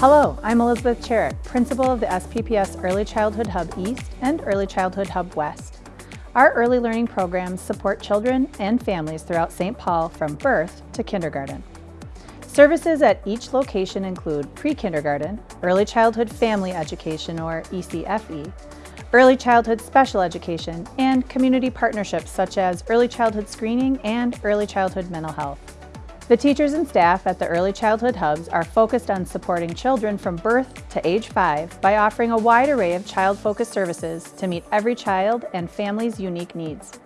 Hello, I'm Elizabeth Cherrick, Principal of the SPPS Early Childhood Hub East and Early Childhood Hub West. Our early learning programs support children and families throughout St. Paul from birth to kindergarten. Services at each location include pre-kindergarten, early childhood family education or ECFE, early childhood special education, and community partnerships such as early childhood screening and early childhood mental health. The teachers and staff at the Early Childhood Hubs are focused on supporting children from birth to age five by offering a wide array of child-focused services to meet every child and family's unique needs.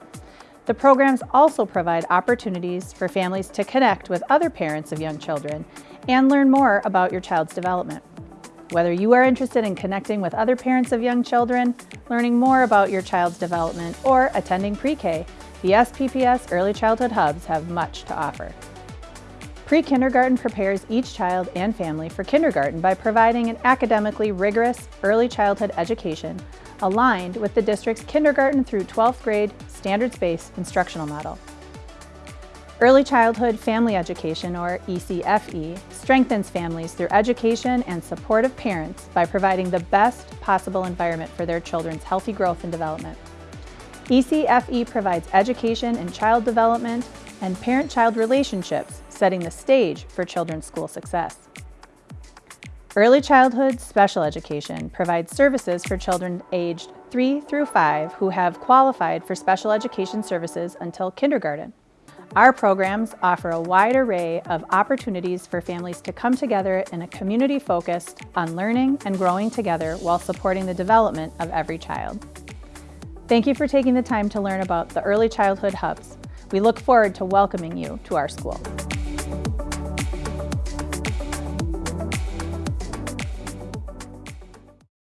The programs also provide opportunities for families to connect with other parents of young children and learn more about your child's development. Whether you are interested in connecting with other parents of young children, learning more about your child's development, or attending pre-K, the SPPS Early Childhood Hubs have much to offer. Pre-kindergarten prepares each child and family for kindergarten by providing an academically rigorous early childhood education aligned with the district's kindergarten through 12th grade standards-based instructional model. Early Childhood Family Education, or ECFE, strengthens families through education and supportive parents by providing the best possible environment for their children's healthy growth and development. ECFE provides education in child development and parent-child relationships, setting the stage for children's school success. Early Childhood Special Education provides services for children aged 3 through 5 who have qualified for special education services until kindergarten. Our programs offer a wide array of opportunities for families to come together in a community focused on learning and growing together while supporting the development of every child. Thank you for taking the time to learn about the Early Childhood Hubs. We look forward to welcoming you to our school.